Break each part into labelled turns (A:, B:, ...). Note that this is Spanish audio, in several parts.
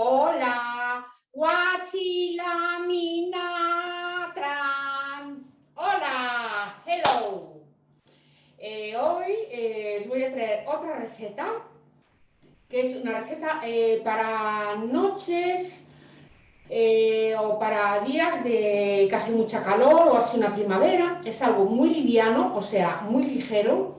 A: Hola, Huachilaminatran. Hola, hello. Eh, hoy eh, os voy a traer otra receta, que es una receta eh, para noches o para días de casi mucha calor o así una primavera. Es algo muy liviano, o sea, muy ligero,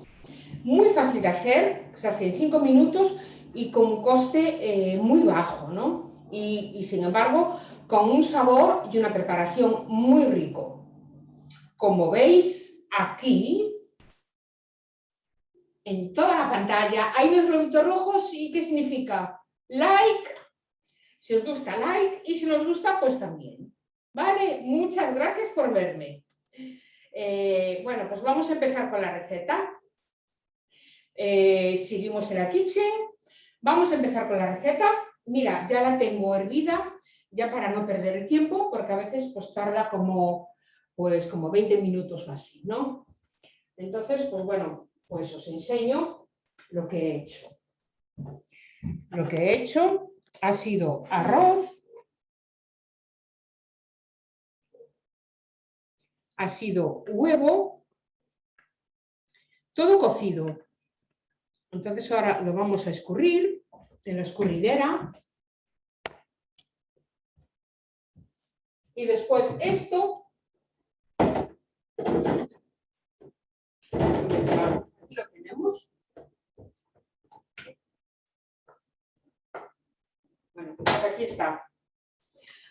A: muy fácil de hacer, se hace en 5 minutos y con un coste muy bajo, ¿no? y, sin embargo con un sabor y una preparación muy rico. Como veis aquí, en toda la pantalla, hay unos productos rojos y ¿qué significa? Like, si os gusta, like, y si nos gusta, pues también. ¿Vale? Muchas gracias por verme. Eh, bueno, pues vamos a empezar con la receta. Eh, seguimos en la kitchen. Vamos a empezar con la receta mira, ya la tengo hervida, ya para no perder el tiempo, porque a veces pues tarda como, pues, como 20 minutos o así, ¿no? Entonces, pues bueno, pues os enseño lo que he hecho. Lo que he hecho ha sido arroz, ha sido huevo, todo cocido. Entonces ahora lo vamos a escurrir en la escurridera. Y después esto. Aquí lo tenemos. Bueno, pues aquí está.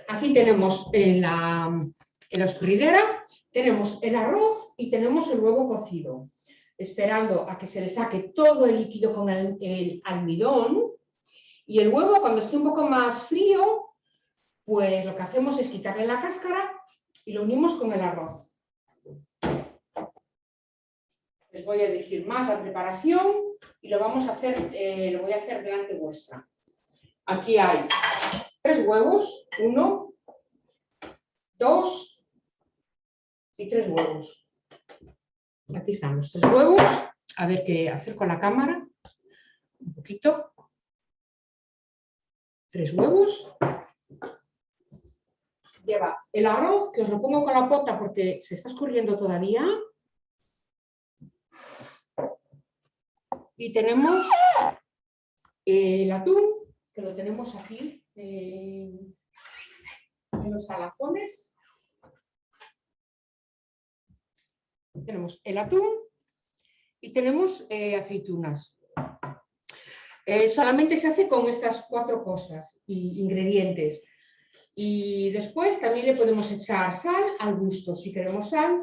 A: Aquí tenemos en la, en la escurridera, tenemos el arroz y tenemos el huevo cocido esperando a que se le saque todo el líquido con el almidón y el huevo, cuando esté un poco más frío, pues lo que hacemos es quitarle la cáscara y lo unimos con el arroz. Les voy a decir más la preparación y lo vamos a hacer, eh, lo voy a hacer delante vuestra. Aquí hay tres huevos, uno, dos y tres huevos. Aquí están los tres huevos. A ver qué hacer con la cámara. Un poquito tres huevos. Lleva el arroz, que os lo pongo con la pota porque se está escurriendo todavía. Y tenemos el atún, que lo tenemos aquí en los salazones. Tenemos el atún y tenemos eh, aceitunas. Eh, solamente se hace con estas cuatro cosas, y ingredientes. Y después también le podemos echar sal al gusto, si queremos sal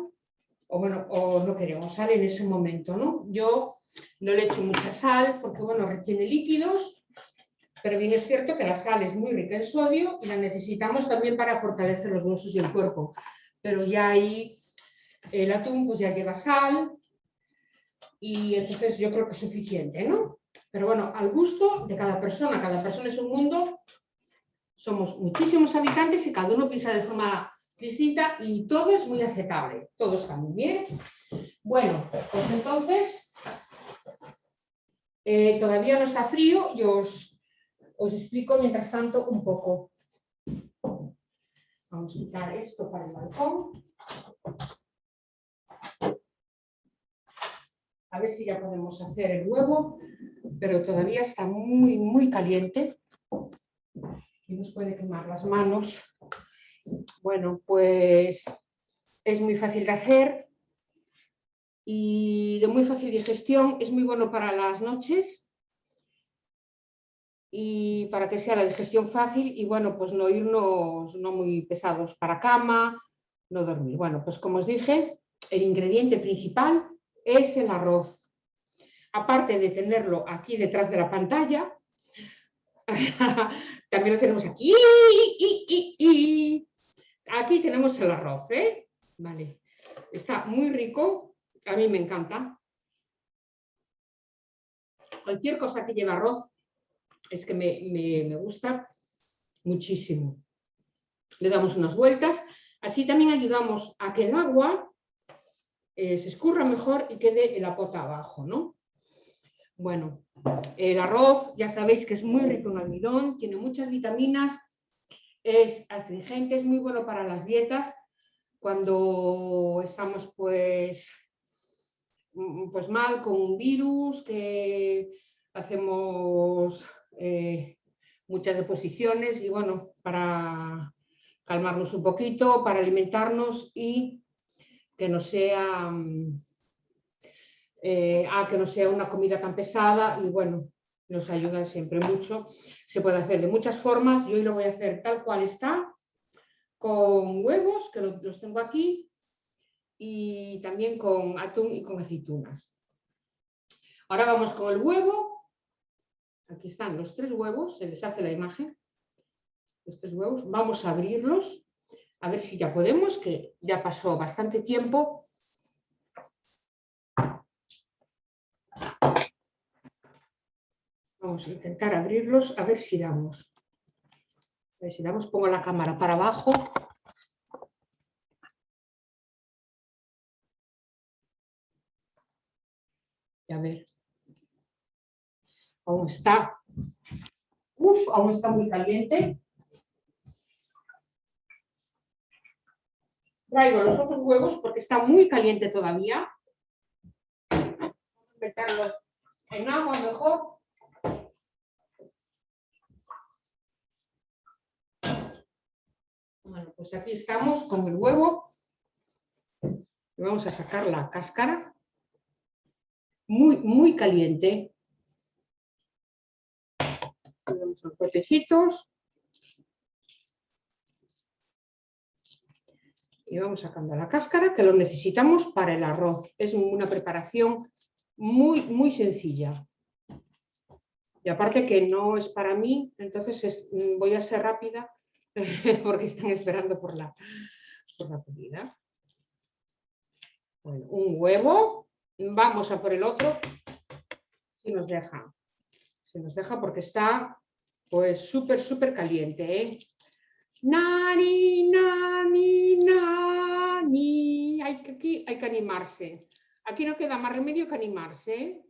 A: o, bueno, o no queremos sal en ese momento. ¿no? Yo no le echo mucha sal porque bueno, retiene líquidos, pero bien es cierto que la sal es muy rica en sodio y la necesitamos también para fortalecer los huesos y el cuerpo. Pero ya ahí el atún pues ya lleva sal y entonces yo creo que es suficiente, ¿no? Pero bueno, al gusto de cada persona, cada persona es un mundo, somos muchísimos habitantes y cada uno piensa de forma distinta y todo es muy aceptable, todo está muy bien. Bueno, pues entonces, eh, todavía no está frío y os, os explico mientras tanto un poco. Vamos a quitar esto para el balcón. A ver si ya podemos hacer el huevo pero todavía está muy, muy caliente y nos puede quemar las manos. Bueno, pues es muy fácil de hacer y de muy fácil digestión, es muy bueno para las noches y para que sea la digestión fácil y bueno, pues no irnos no muy pesados para cama, no dormir. Bueno, pues como os dije, el ingrediente principal es el arroz aparte de tenerlo aquí detrás de la pantalla, también lo tenemos aquí. aquí tenemos el arroz, ¿eh? Vale. Está muy rico, a mí me encanta. Cualquier cosa que lleve arroz es que me, gusta muchísimo. Le damos unas vueltas. Así también ayudamos a que el agua eh, se escurra mejor y quede en la pota abajo, ¿no? Bueno, el arroz ya sabéis que es muy rico en almidón, tiene muchas vitaminas, es astringente, es muy bueno para las dietas cuando estamos pues, mm, pues mal con un virus, que hacemos eh, muchas deposiciones y bueno, para calmarnos un poquito, para alimentarnos y que no sea mm, eh, a que no sea una comida tan pesada y bueno, nos ayuda siempre mucho. Se puede hacer de muchas formas, yo hoy lo voy a hacer tal cual está, con huevos, que los tengo aquí, y también con atún y con aceitunas. Ahora vamos con el huevo. Aquí están los tres huevos, se les hace la imagen. Los tres huevos, vamos a abrirlos, a ver si ya podemos, que ya pasó bastante tiempo Vamos a intentar abrirlos, a ver si damos. A ver si damos, pongo la cámara para abajo. Y a ver. Aún está. Uf, aún está muy caliente. Traigo los otros huevos porque está muy caliente todavía. Vamos a meterlos en agua mejor. Bueno, pues aquí estamos con el huevo. Vamos a sacar la cáscara. Muy, muy caliente. Tenemos los potecitos. Y vamos sacando la cáscara, que lo necesitamos para el arroz. Es una preparación muy, muy sencilla. Y aparte que no es para mí, entonces voy a ser rápida porque están esperando por la, comida. un huevo, vamos a por el otro, si nos deja. Si nos deja porque está pues súper, súper caliente. ¿eh? Nani, nani, nani. Hay que, aquí hay que animarse. Aquí no queda más remedio que animarse. ¿eh?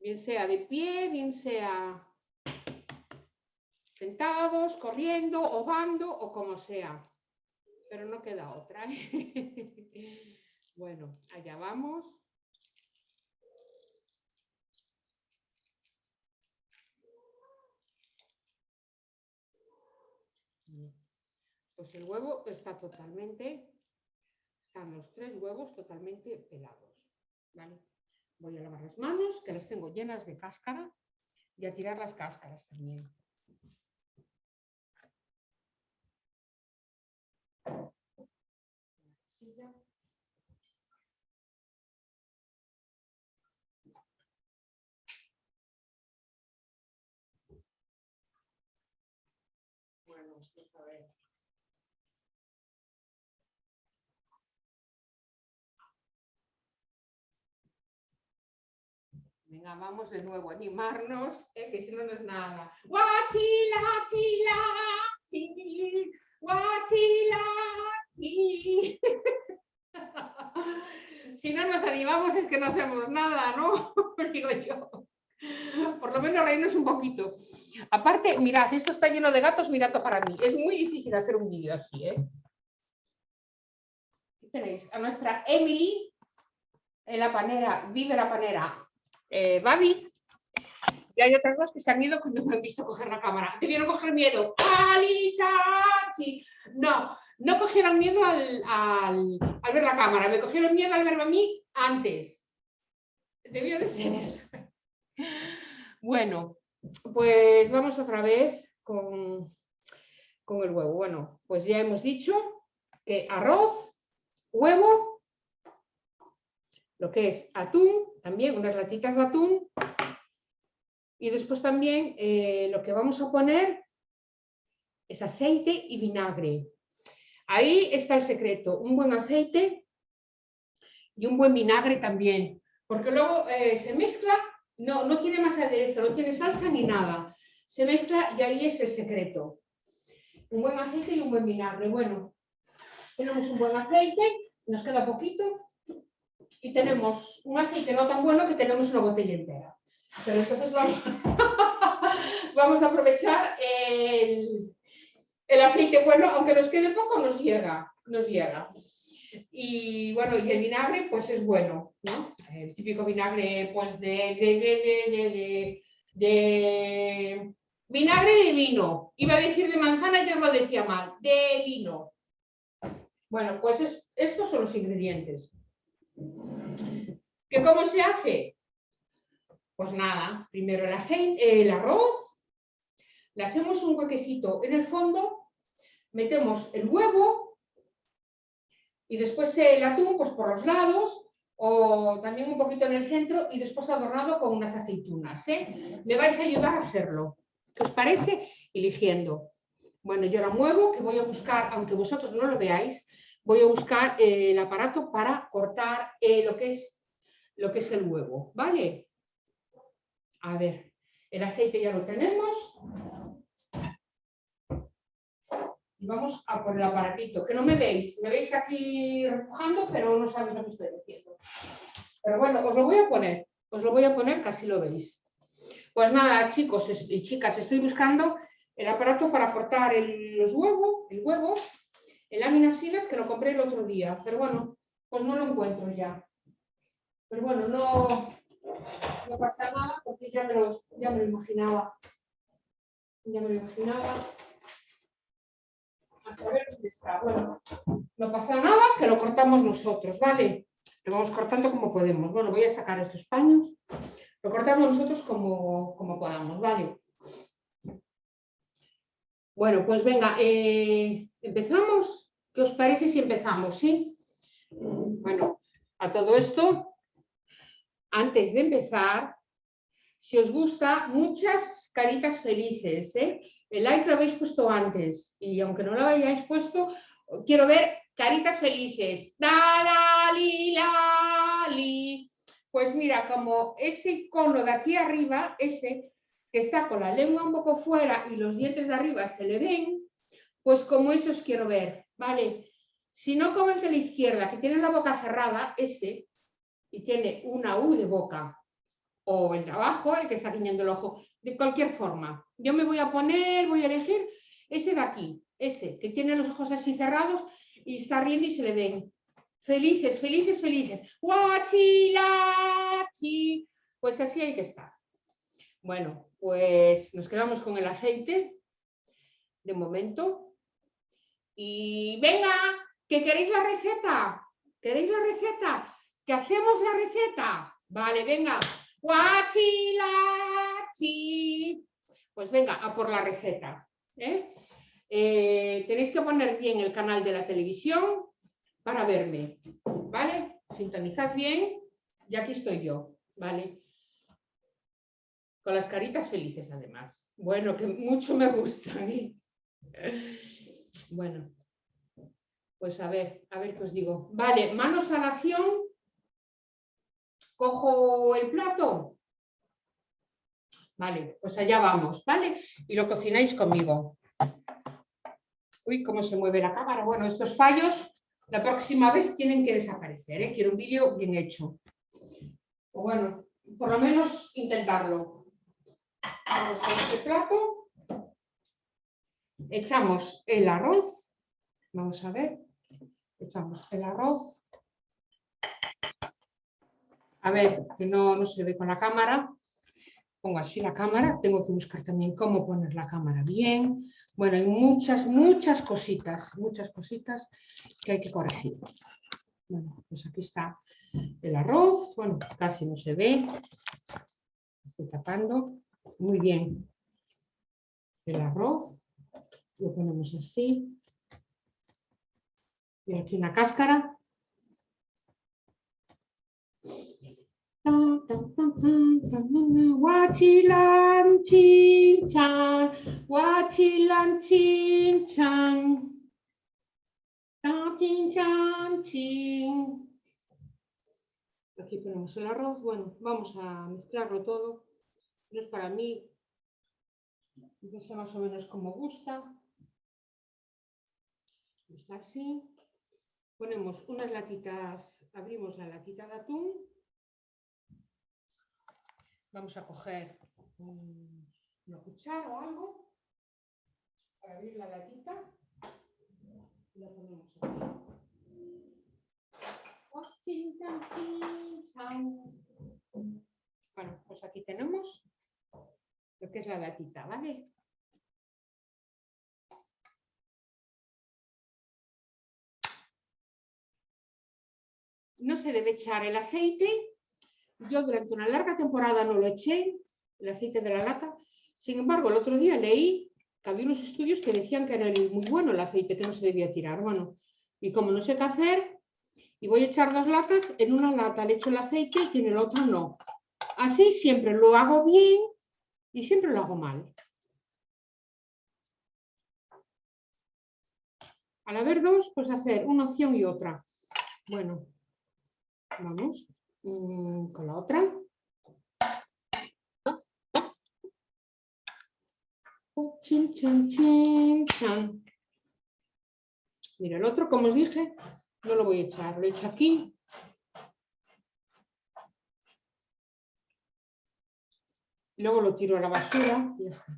A: Bien sea de pie, bien sea sentados, corriendo, ovando o como sea. Pero no queda otra. ¿eh? bueno, allá vamos. Pues el huevo está totalmente, están los tres huevos totalmente pelados. Voy a lavar las manos, que las tengo llenas de cáscara, y a tirar las cáscaras también. Bueno, a ver. Venga, vamos de nuevo animarnos, eh, que si no, no es nada. Guachila, chila, chila, guachila, chila. si no nos animamos es que no hacemos nada, ¿no? Digo yo. Por lo menos reírnos un poquito. Aparte, mirad, esto está lleno de gatos mirando para mí. Es muy difícil hacer un vídeo así, ¿eh? Aquí tenéis a nuestra Emily, en la panera, vive la panera eh, Babi. Y hay otras dos que se han ido cuando me han visto coger la cámara. Debieron coger miedo. ¡Ali, chachi! No, no cogieron miedo al, ver la cámara, me cogieron miedo al verme a mí antes. Debió de ser eso. Bueno, pues vamos otra vez con, con el huevo. Bueno, pues ya hemos dicho que arroz, huevo, lo que es atún, también unas latitas de atún, y después también eh, lo que vamos a poner es aceite y vinagre. Ahí está el secreto, un buen aceite y un buen vinagre también, porque luego eh, se mezcla, no, no tiene más aderezo, no tiene salsa ni nada, se mezcla y ahí es el secreto. Un buen aceite y un buen vinagre. Bueno, tenemos un buen aceite, nos queda poquito, y tenemos un aceite no tan bueno que tenemos una botella entera. Pero entonces vamos, vamos a aprovechar el, el aceite bueno, aunque nos quede poco, nos llega, nos llega. Y bueno, y el vinagre pues es bueno, ¿no? El típico vinagre pues de, de, de, vinagre de vino. Iba a decir de manzana y ya lo decía mal, de vino. Bueno, pues estos son los ingredientes. ¿Que cómo se hace? Pues nada, primero el aceite, el arroz, le hacemos un huequecito en el fondo, metemos el huevo y después el atún pues por los lados o también un poquito en el centro y después adornado con unas aceitunas. ¿eh? Me vais a ayudar a hacerlo. ¿Qué os parece? Eligiendo. Bueno, yo la muevo, que voy a buscar, aunque vosotros no lo veáis, voy a buscar eh, el aparato para cortar eh, lo, que es, lo que es el huevo, ¿vale? A ver, el aceite ya lo tenemos. Y vamos a por el aparatito, que no me veis, me veis aquí repujando, pero no sabéis lo que estoy diciendo. Pero bueno, os lo voy a poner, os lo voy a poner, casi lo veis. Pues nada, chicos y chicas, estoy buscando el aparato para cortar los huevos, el huevo en láminas finas que lo compré el otro día, pero bueno, pues no lo encuentro ya. Pero bueno, no, no pasa nada porque ya me, lo, ya me lo imaginaba. Ya me lo imaginaba. A. Bueno, no pasa nada, que lo cortamos nosotros, ¿vale? Lo vamos cortando como podemos. Bueno, voy a sacar estos paños. Lo cortamos nosotros como, como podamos, ¿vale? Bueno, pues venga, eh, ¿empezamos? ¿Qué os parece si empezamos? ¿Sí? Bueno, a todo esto, antes de empezar, si os gusta, muchas caritas felices. ¿eh? El like lo habéis puesto antes y aunque no lo hayáis puesto, quiero ver caritas felices. Pues mira, como ese icono de aquí arriba, ese que está con la lengua un poco fuera y los dientes de arriba se le ven, pues como eso os quiero ver, ¿vale? Si no como el de la izquierda, que tiene la boca cerrada, ese, y tiene una U de boca, o el de abajo, el que está guiñando el ojo, de cualquier forma. Yo me voy a poner, voy a elegir ese de aquí, ese, que tiene los ojos así cerrados y está riendo y se le ven. Felices, felices, felices. Guachilachi. Pues así hay que estar. Bueno, pues nos quedamos con el aceite de momento. Y venga, que queréis la receta. ¿Queréis la receta? ¿Que hacemos la receta? Vale, venga. Guachilachi. Pues venga, a por la receta. ¿eh? Eh, tenéis que poner bien el canal de la televisión para verme. ¿Vale? Sintonizad bien y aquí estoy yo. ¿Vale? con las caritas felices además. Bueno, que mucho me gustan. ¿eh? Bueno, pues a ver, a ver qué os digo. Vale, manos a la acción. Cojo el plato. Vale, pues allá vamos, ¿vale? Y lo cocináis conmigo. Uy, cómo se mueve la cámara. Bueno, estos fallos la próxima vez tienen que desaparecer, ¿eh? Quiero un vídeo bien hecho. O bueno, por lo menos intentarlo. Vamos a este plato. Echamos el arroz. Vamos a ver. Echamos el arroz. A ver, que no, no se ve con la cámara. Pongo así la cámara. Tengo que buscar también cómo poner la cámara bien. Bueno, hay muchas, muchas cositas, muchas cositas que hay que corregir. Bueno, pues aquí está el arroz. Bueno, casi no se ve. Estoy tapando. Muy bien. El arroz. Lo ponemos así. Y aquí una cáscara. Guachilan chinchan, chan chin. Aquí ponemos el arroz. Bueno, vamos a mezclarlo todo no es para mí, no sé más o menos como gusta. Está así. Ponemos unas latitas, abrimos la latita de atún. Vamos a coger una cuchara o algo para abrir la latita. Y la ponemos aquí. Bueno, pues aquí tenemos lo que es la latita, ¿vale? no se debe echar el aceite. Yo durante una larga temporada no lo eché, el aceite de la lata. Sin embargo, el otro día leí que había unos estudios que decían que era muy bueno el aceite, que no se debía tirar. Bueno, y como no sé qué hacer, y voy a echar dos latas, en una lata le echo el aceite y en el otro no. Así siempre lo hago bien y siempre lo hago mal. Al haber dos, pues hacer una opción y otra. Bueno, Vamos mm, con la otra. Chin, chin, chin, chan. Mira, el otro, como os dije, no lo voy a echar. Lo he hecho aquí. Luego lo tiro a la basura. Ya está.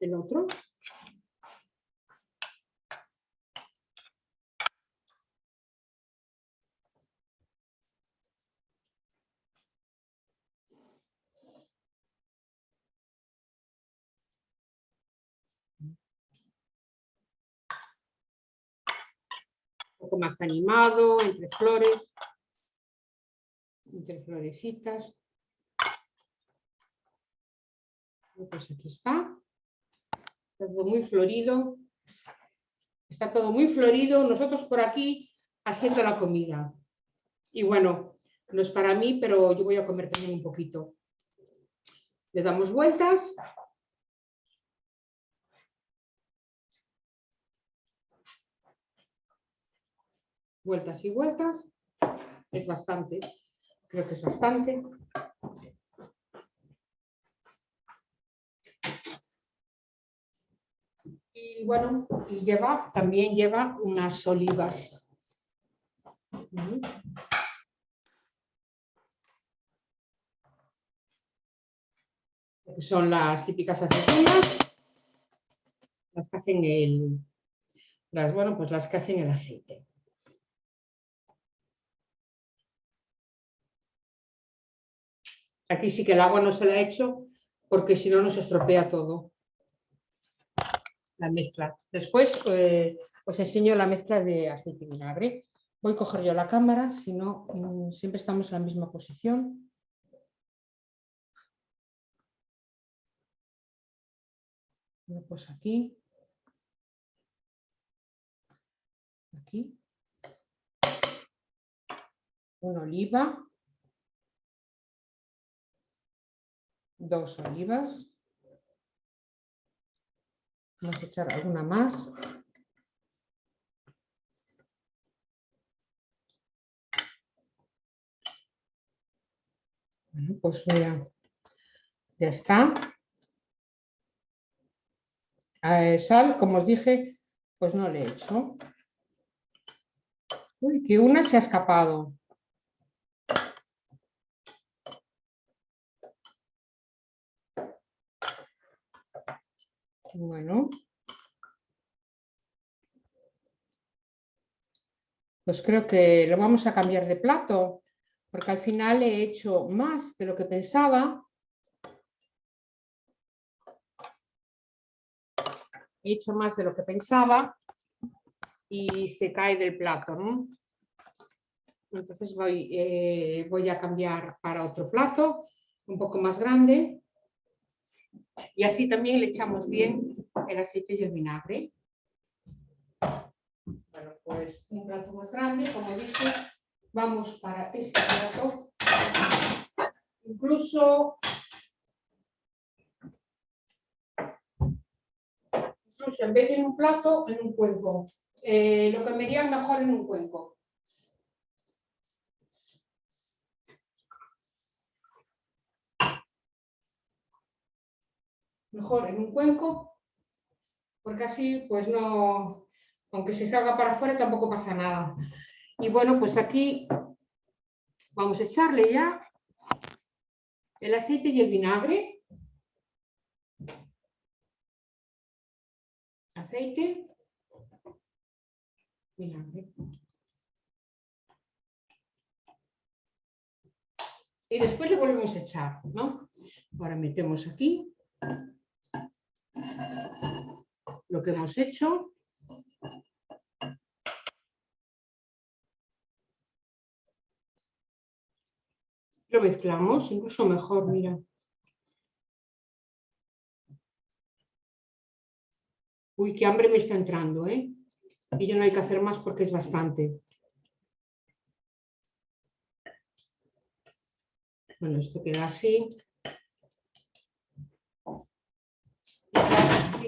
A: El otro. Más animado, entre flores, entre florecitas. Pues aquí está. Está todo muy florido. Está todo muy florido. Nosotros por aquí haciendo la comida. Y bueno, no es para mí, pero yo voy a comer también un poquito. Le damos vueltas vueltas y vueltas. Es bastante, creo que es bastante. Y bueno, y lleva, también lleva unas olivas. son las típicas aceitunas, las que hacen el, las, bueno, pues las que hacen el aceite. Aquí sí que el agua no se la ha hecho porque si no nos estropea todo. La mezcla. Después eh, os enseño la mezcla de aceite y vinagre. Voy a coger yo la cámara, si no mm, siempre estamos en la misma posición. Pues aquí. Aquí. Una oliva. Dos olivas. Vamos a echar alguna más. Bueno, pues mira, ya está. sal, como os dije, pues no le he hecho. Uy, que una se ha escapado. Bueno. Pues creo que lo vamos a cambiar de plato, porque al final he hecho más de lo que pensaba. He hecho más de lo que pensaba y se cae del plato. Entonces eh, voy a cambiar para otro plato, un poco más grande. Y así también le echamos bien el aceite y el vinagre. Bueno, pues un plato más grande, como dije, vamos para este plato. Incluso, incluso en vez de en un plato, en un cuenco. Eh, lo iría mejor en un cuenco. mejor en un cuenco, porque así, pues no, aunque se salga para afuera tampoco pasa nada. Y bueno, pues aquí vamos a echarle ya el aceite y el vinagre. Aceite, vinagre. Y después le volvemos a echar, ¿no? Ahora metemos aquí lo que hemos hecho. Lo mezclamos, incluso mejor, mira. Uy, qué hambre me está entrando, ¿eh? Y ya no hay que hacer más porque es bastante. Bueno, esto queda así.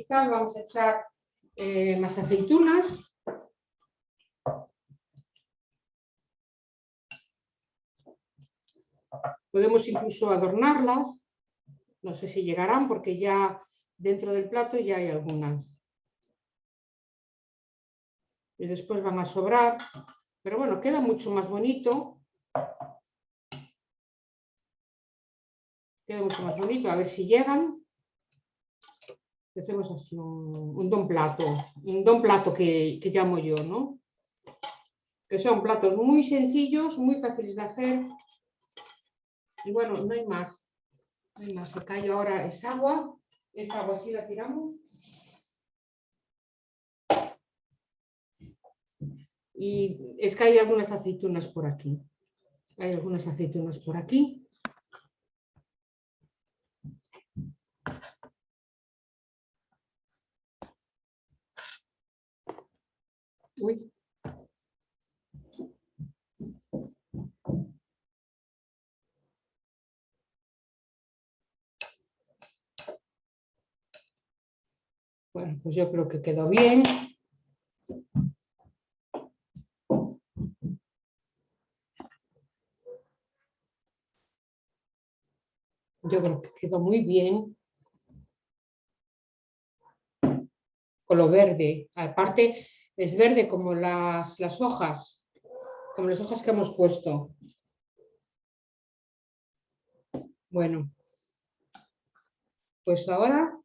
A: Vamos a echar eh, más aceitunas. Podemos incluso adornarlas. No sé si llegarán porque ya dentro del plato ya hay algunas. Y después van a sobrar. Pero bueno, queda mucho más bonito. Queda mucho más bonito. A ver si llegan. Hacemos así un, don plato. Un don plato que, que llamo yo, ¿no? Que son platos muy sencillos, muy fáciles de hacer y bueno, no hay más. No hay más. Lo que hay ahora es agua. Esta agua sí la tiramos. Y es que hay algunas aceitunas por aquí. Hay algunas aceitunas por aquí. Bueno, pues yo creo que quedó bien. Yo creo que quedó muy bien. Color verde. Aparte es verde como las, las hojas, como las hojas que hemos puesto. Bueno, pues ahora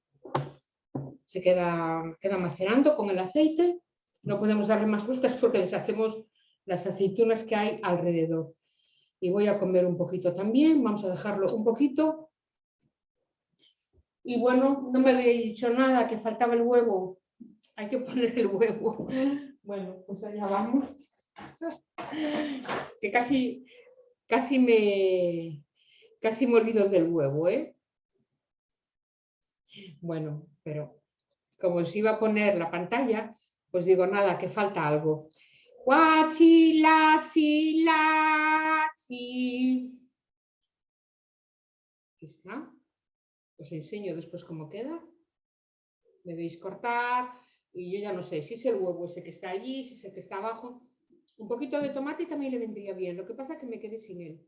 A: se queda, queda macerando con el aceite. No podemos darle más vueltas porque deshacemos las aceitunas que hay alrededor. Y voy a comer un poquito también, vamos a dejarlo un poquito. Y bueno, no me habéis dicho nada, que faltaba el huevo. Hay que poner el huevo. Bueno, pues allá vamos. Que casi, casi me, casi me olvido del huevo, ¿eh? Bueno, pero como os iba a poner la pantalla, pues digo, nada, que falta algo. Guachi, la, si, la, si. Aquí está. Os enseño después cómo queda. Me veis cortar y yo ya no sé si es el huevo ese que está allí, si es el que está abajo. Un poquito de tomate también le vendría bien. Lo que pasa es que me quedé sin él.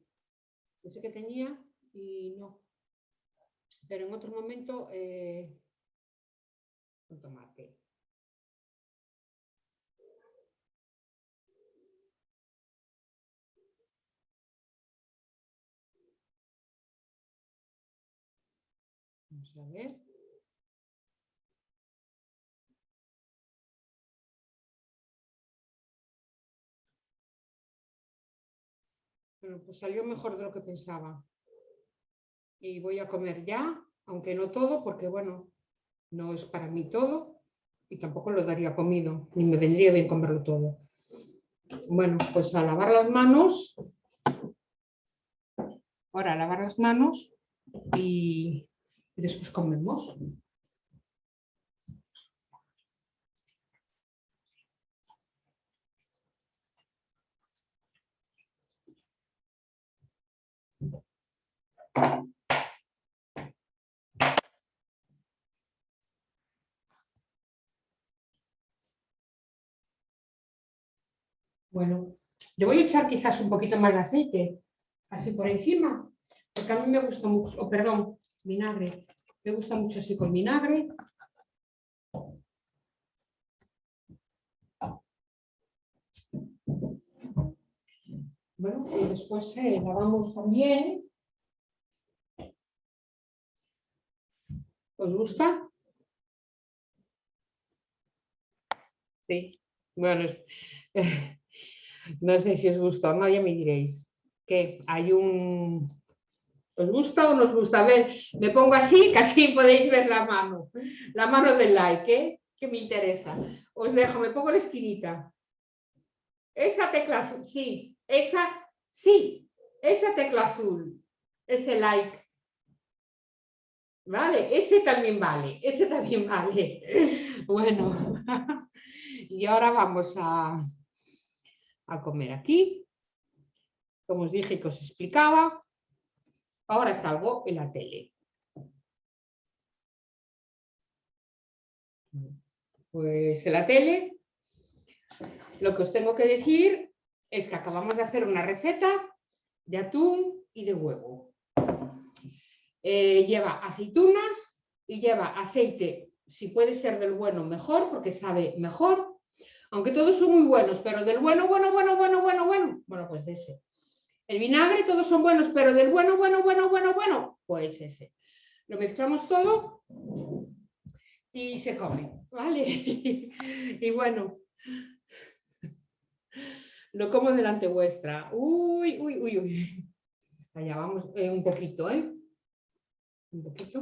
A: Ese que tenía y no. Pero en otro momento eh, un tomate. Vamos a ver. Bueno, pues salió mejor de lo que pensaba. Y voy a comer ya, aunque no todo, porque bueno, no es para mí todo y tampoco lo daría comido, ni me vendría bien comerlo todo. Bueno, pues a lavar las manos. Ahora a lavar las manos y después comemos. Bueno, le voy a echar quizás un poquito más de aceite, así por encima, porque a mí me gusta mucho, oh, perdón, vinagre, me gusta mucho así con vinagre. Bueno, y después eh, lavamos también. ¿Os gusta? Sí, bueno, no sé si os gusta o no, ya me diréis. Que hay un... ¿Os gusta o no os gusta? A ver, me pongo así, casi podéis ver la mano. La mano del like, ¿eh? Que me interesa. Os dejo, me pongo la esquinita. Esa tecla azul, sí, esa, sí, esa tecla azul, ese like. Vale, ese también vale, ese también vale. Bueno, y ahora vamos a, a comer aquí. Como os dije que os explicaba, ahora salgo en la tele. Pues en la tele lo que os tengo que decir es que acabamos de hacer una receta de atún y de huevo. Eh, lleva aceitunas y lleva aceite, si puede ser del bueno mejor, porque sabe mejor, aunque todos son muy buenos, pero del bueno, bueno, bueno, bueno, bueno, bueno, bueno, pues de ese. El vinagre todos son buenos, pero del bueno, bueno, bueno, bueno, bueno, pues ese. Lo mezclamos todo y se come, ¿vale? y bueno, lo como delante vuestra. Uy, uy, uy, uy. Allá vamos eh, un poquito, ¿eh? Un poquito.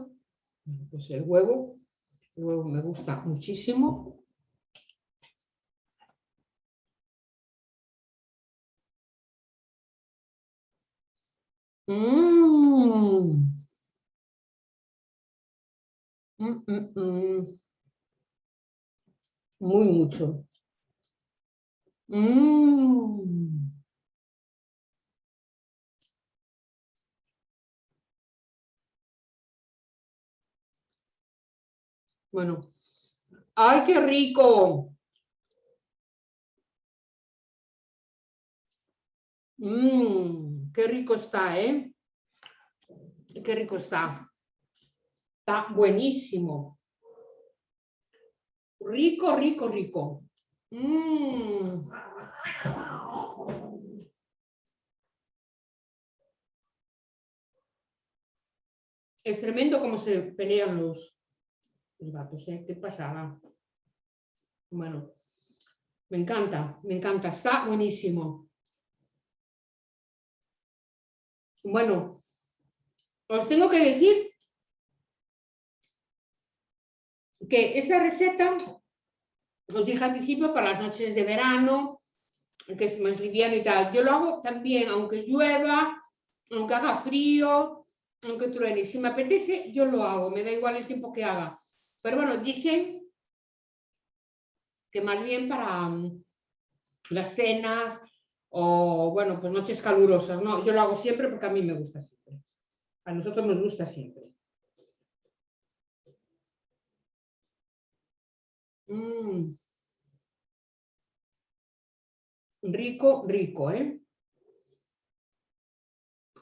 A: Pues el huevo. El huevo me gusta muchísimo. Mmm. Mm, mm, mm. Muy mucho. Mm. Bueno. ¡Ay, qué rico! Mmm, qué rico está, ¿eh? Qué rico está. Está buenísimo. Rico, rico, rico. Mm. Es tremendo cómo se pelean los, los gatos, ¿eh? ¿Qué pasada? Bueno, me encanta, me encanta, está buenísimo. Bueno, os tengo que decir que esa receta os dije al principio para las noches de verano, que es más liviano y tal. Yo lo hago también, aunque llueva, aunque haga frío, aunque truene. Si me apetece, yo lo hago, me da igual el tiempo que haga. Pero bueno, dicen que más bien para mm, las cenas o, bueno, pues noches calurosas. No, yo lo hago siempre porque a mí me gusta siempre. A nosotros nos gusta siempre. Mm. Rico, rico, ¿eh?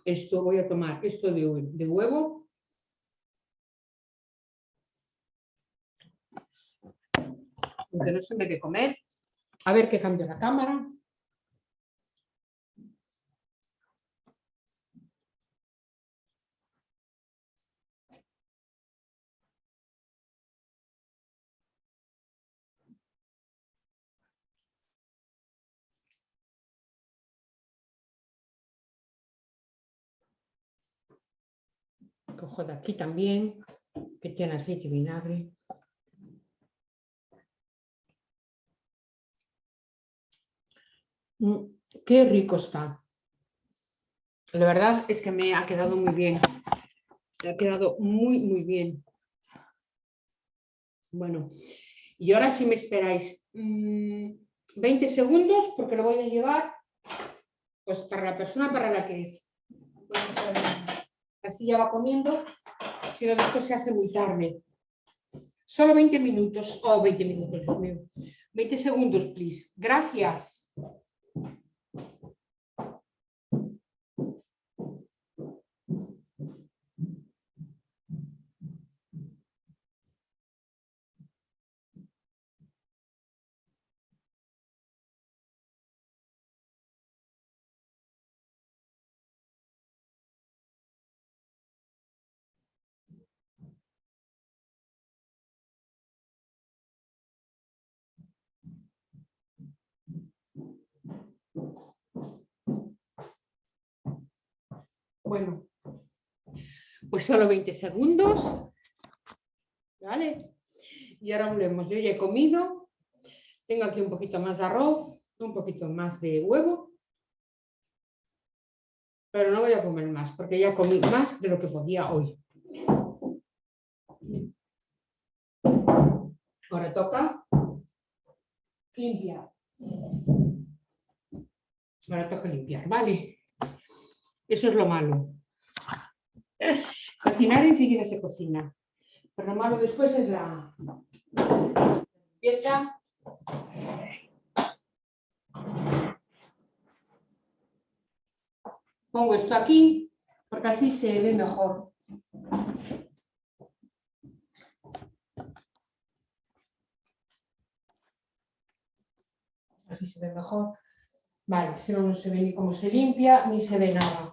A: Esto voy a tomar, esto de, de huevo. Aunque no se me de comer. A ver qué cambia la cámara. cojo de aquí también, que tiene aceite y vinagre. Qué rico está. La verdad es que me ha quedado muy bien. Me ha quedado muy, muy bien. Bueno, y ahora si me esperáis 20 mm, segundos, porque lo voy a llevar pues para la persona para la que es así ya va comiendo, si no después se hace muy tarde. Solo 20 minutos, oh, 20 minutos, Dios mío. 20 segundos, please. Gracias. Bueno, pues solo 20 segundos. ¿Vale? Y ahora volvemos. Yo ya he comido. Tengo aquí un poquito más de arroz, un poquito más de huevo. Pero no voy a comer más porque ya comí más de lo que podía hoy. Ahora toca limpiar. Ahora toca limpiar, ¿vale? Eso es lo malo. Cocinar enseguida se cocina. Pero lo malo después es la limpieza. Pongo esto aquí porque así se ve mejor. Así se ve mejor. Vale, si no, no se ve ni cómo se limpia, ni se ve nada.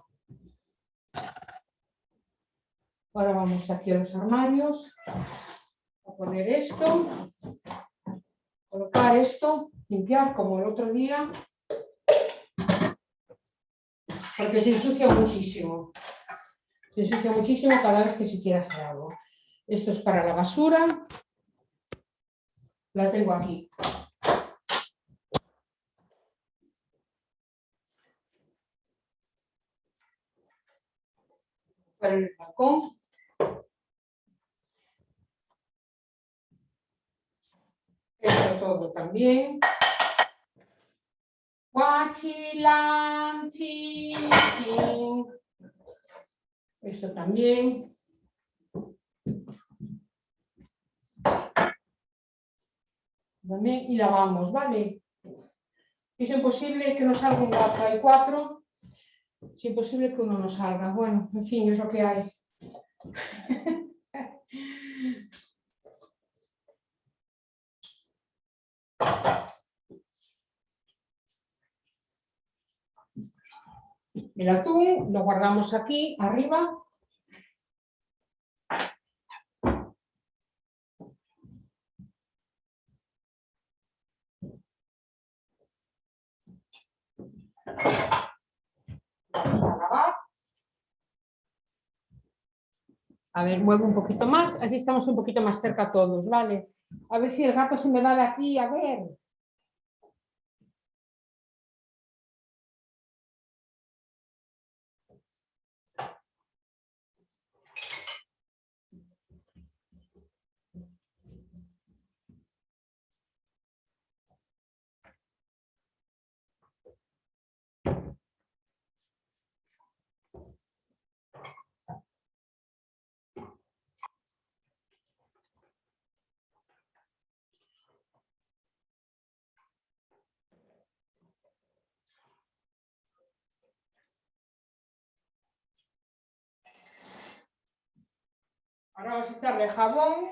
A: Ahora vamos aquí a los armarios, a poner esto, colocar esto, limpiar como el otro día, porque se ensucia muchísimo. Se ensucia muchísimo cada vez que se quiere hacer algo. Esto es para la basura. La tengo aquí. Para el balcón. Esto todo también. Esto también. También, y lavamos, ¿vale? Es imposible que nos salga un gato, hay cuatro. Es imposible que uno no salga. Bueno, en fin, es lo que hay. El atún lo guardamos aquí arriba. Vamos a lavar. A ver, muevo un poquito más, así estamos un poquito más cerca todos, ¿vale? A ver si el gato se me va de aquí, a ver. Ahora vamos a echarle jabón.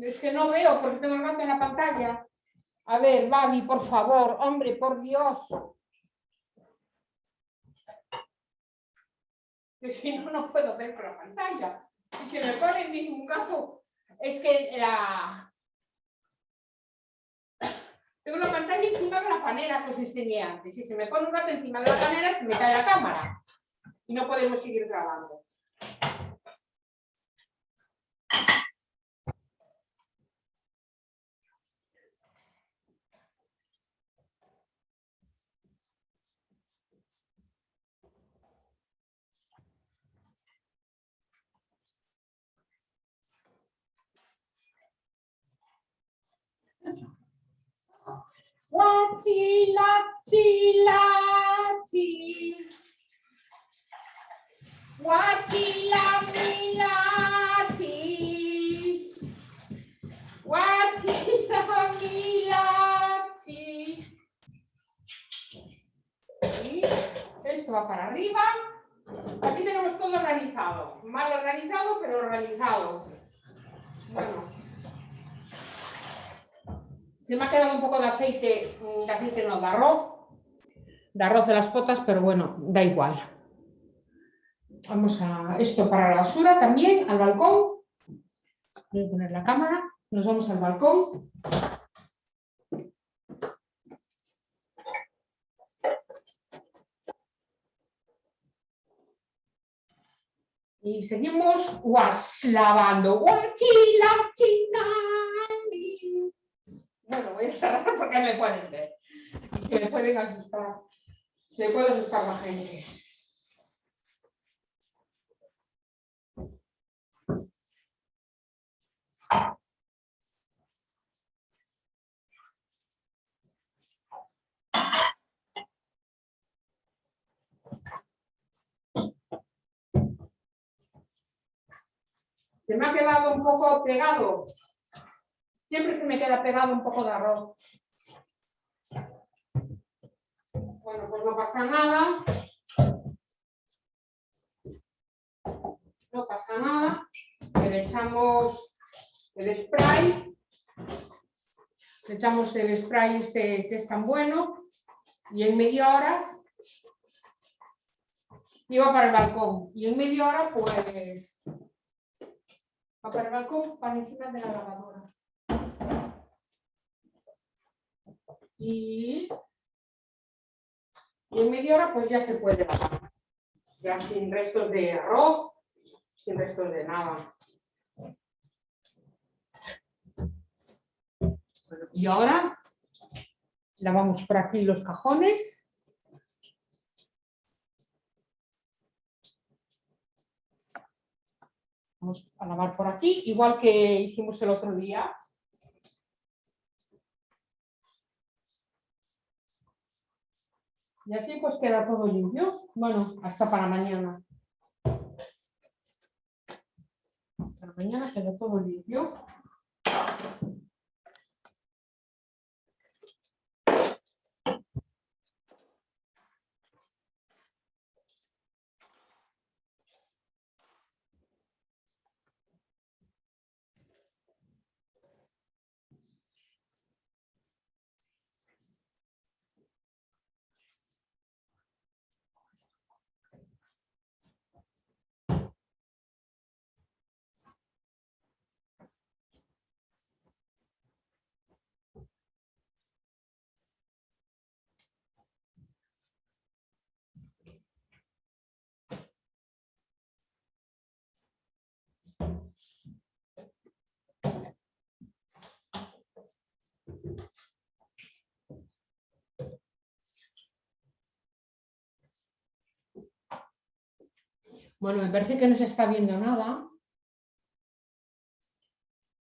A: Es que no veo porque tengo el gato en la pantalla. A ver, Babi, por favor, hombre, por Dios. Que si no, no puedo ver por la pantalla. Si se me pone el mismo gato, es que la... Tengo la pantalla encima de la panera que os enseñé antes. Si se me pone un gato encima de la panera, se me cae la cámara. Y no podemos seguir grabando. Lati, lati, lati. Wati, lati, lati. Wati, lati, lati. Y esto va para arriba. Aquí tenemos todo organizado. Mal organizado, pero organizado. Bueno. Se me ha quedado un poco de aceite, mm, de aceite no, de arroz, de arroz de las potas, pero bueno, da igual. Vamos a esto para la basura también, al balcón. Voy a poner la cámara, nos vamos al balcón. Y seguimos was, lavando. Guachi, la china. Bueno, voy a cerrar porque me pueden ver. Se me pueden asustar. Se puede asustar la gente. Se me ha quedado un poco pegado. Siempre se me queda pegado un poco de arroz. Bueno, pues no pasa nada. No pasa nada. Le echamos el spray. Le echamos el spray este que es tan bueno. Y en media hora iba para el balcón. Y en media hora, pues para el balcón, para encima de la lavadora. Y, en media hora pues ya se puede lavar. Ya sin restos de arroz, sin restos de nada. y ahora lavamos por aquí los cajones. Vamos a lavar por aquí, igual que hicimos el otro día. Y así pues queda todo limpio. Bueno, hasta para mañana. Para mañana queda todo limpio. Bueno, me parece que no se está viendo nada.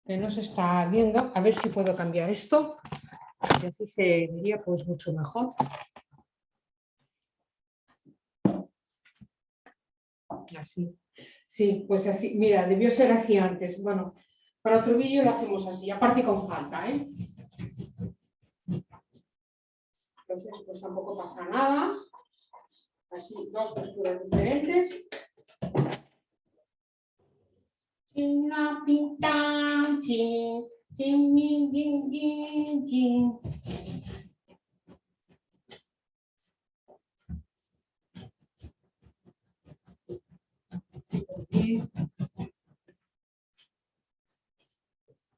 A: Que no se está viendo. A ver si puedo cambiar esto. Y así se vería pues mucho mejor. Así. Sí, pues así. Mira, debió ser así antes. Bueno, para otro vídeo lo hacemos así. Aparte con falta, ¿eh? Entonces, pues tampoco pasa nada. Así, dos posturas diferentes.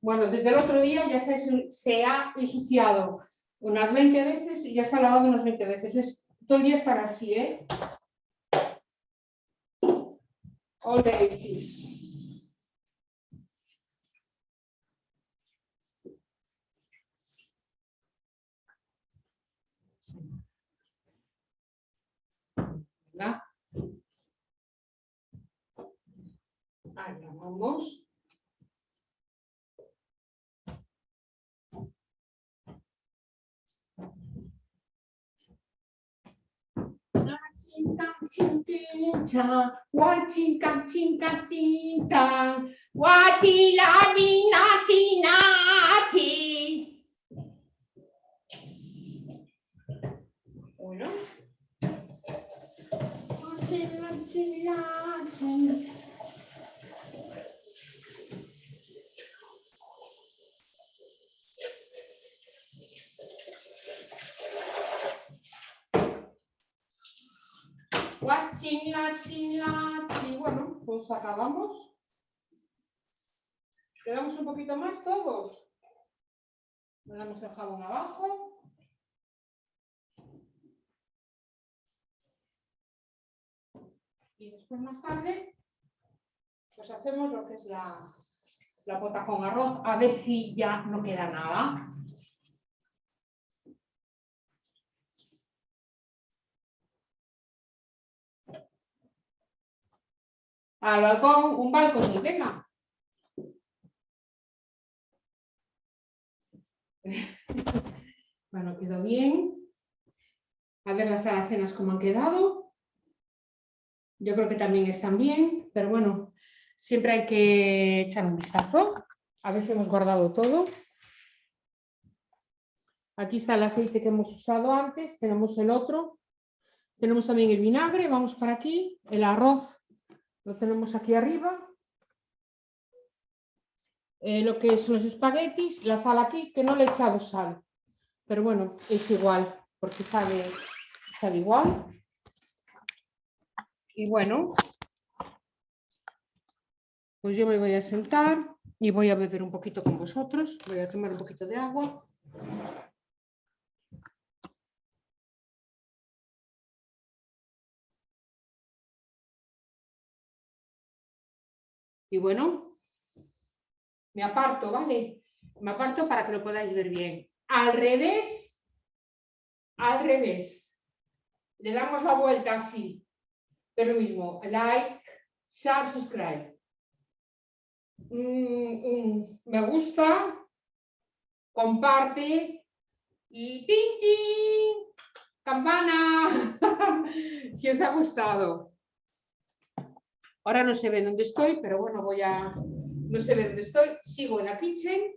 A: Bueno, desde el otro día ya se, se, ha ensuciado unas 20 veces y ya se ha lavado unas 20 veces. Es, todo el día estar así, ¿eh? All ¿verdad? Ahí vamos. tinta, wacinka tinka tinta, wacila binati nati. Uno. Y bueno, pues acabamos. Quedamos un poquito más todos. Damos el jabón abajo. Y después más tarde pues hacemos lo que es la, la pota con arroz, a ver si ya no queda nada. Al balcón, un balcón, y venga. Bueno, quedó bien. A ver las alacenas cómo han quedado. Yo creo que también están bien, pero bueno, siempre hay que echar un vistazo. A ver si hemos guardado todo. Aquí está el aceite que hemos usado antes, tenemos el otro. Tenemos también el vinagre, vamos para aquí. El arroz lo tenemos aquí arriba. Eh, lo que son los espaguetis, la sal aquí, que no le he echado sal. Pero bueno, es igual, porque sabe, sabe igual. Y bueno, pues yo me voy a sentar y voy a beber un poquito con vosotros. Voy a tomar un poquito de agua. Y bueno, me aparto, ¿vale? Me aparto para que lo podáis ver bien. Al revés, al revés. Le damos la vuelta así. Pero mismo, like, share, subscribe. me gusta, comparte y ¡tin, tin! ¡Campana! si os ha gustado. Ahora no se ve dónde estoy, pero bueno, voy a... No se ve dónde estoy. Sigo en la kitchen.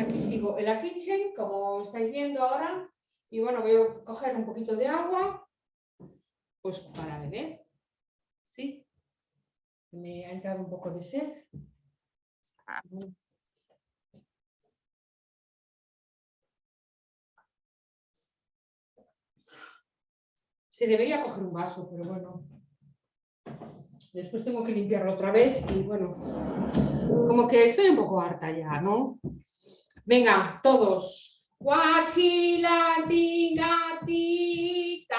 A: Aquí sigo en la kitchen, como estáis viendo ahora. Y bueno, voy a coger un poquito de agua, pues para beber. ¿Sí? Me ha entrado un poco de sed. Se debería coger un vaso, pero bueno. Después tengo que limpiarlo otra vez y bueno, como que estoy un poco harta ya, ¿no? Venga, todos. Guachilatingatita.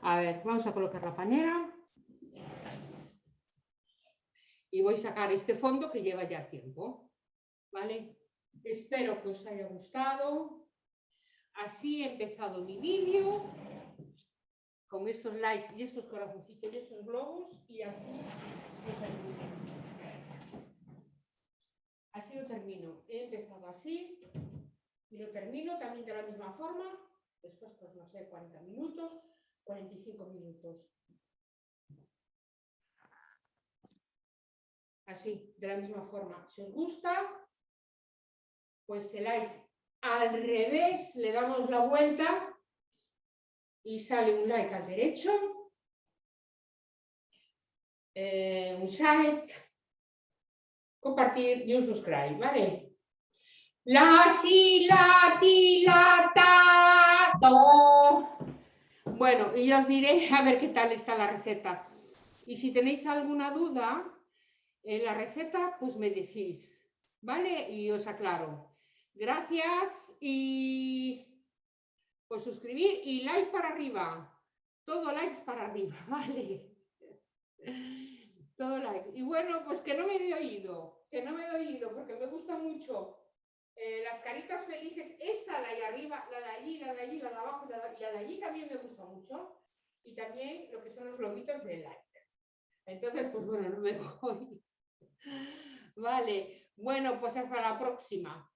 A: A ver, vamos a colocar la pañera. Y voy a sacar este fondo que lleva ya tiempo. ¿Vale? Espero que os haya gustado. Así he empezado mi vídeo con estos likes y estos corazoncitos y estos globos y así lo termino. Así lo termino. He empezado así y lo termino también de la misma forma. Después, pues no sé, 40 minutos, 45 minutos. Así, de la misma forma. Si os gusta, pues el like al revés, le damos la vuelta y sale un like al derecho, eh, un share, compartir y un subscribe, ¿vale? La, si, la, ti, la, ta, do. Bueno, y ya os diré a ver qué tal está la receta. Y si tenéis alguna duda en la receta, pues me decís, ¿vale? Y os aclaro. Gracias y pues suscribir y like para arriba. Todo likes para arriba, ¿vale? Todo likes. Y bueno, pues que no me he oído, que no me he oído, porque me gusta mucho eh, las caritas felices, esta de ahí arriba, la de allí, la de allí, la de abajo, la de, la de allí también me gusta mucho. Y también lo que son los globitos de like. Entonces, pues bueno, no me voy. Vale, bueno, pues hasta la próxima.